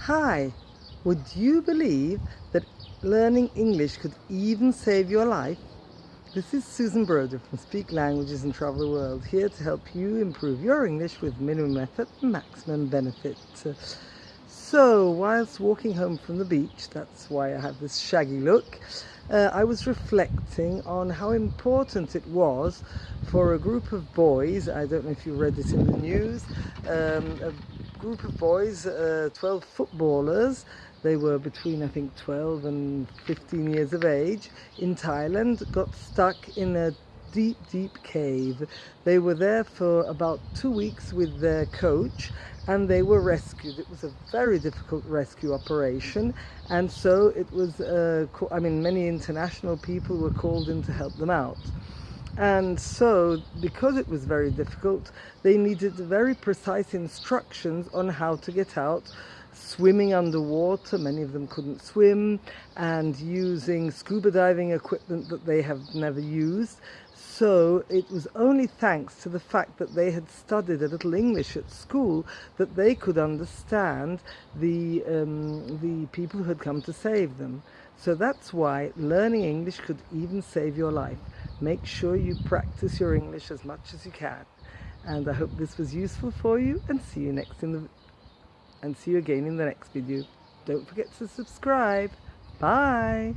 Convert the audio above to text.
Hi, would you believe that learning English could even save your life? This is Susan Broder from Speak Languages and Travel the World, here to help you improve your English with minimum effort and maximum benefit. So, whilst walking home from the beach, that's why I have this shaggy look, uh, I was reflecting on how important it was for a group of boys, I don't know if you read it in the news, um, group of boys, uh, 12 footballers, they were between I think 12 and 15 years of age, in Thailand, got stuck in a deep, deep cave. They were there for about two weeks with their coach and they were rescued. It was a very difficult rescue operation and so it was, uh, I mean, many international people were called in to help them out. And so, because it was very difficult, they needed very precise instructions on how to get out swimming underwater, many of them couldn't swim, and using scuba diving equipment that they have never used. So it was only thanks to the fact that they had studied a little English at school that they could understand the, um, the people who had come to save them. So that's why learning English could even save your life. Make sure you practice your English as much as you can. And I hope this was useful for you and see you next in the and see you again in the next video. Don't forget to subscribe. Bye.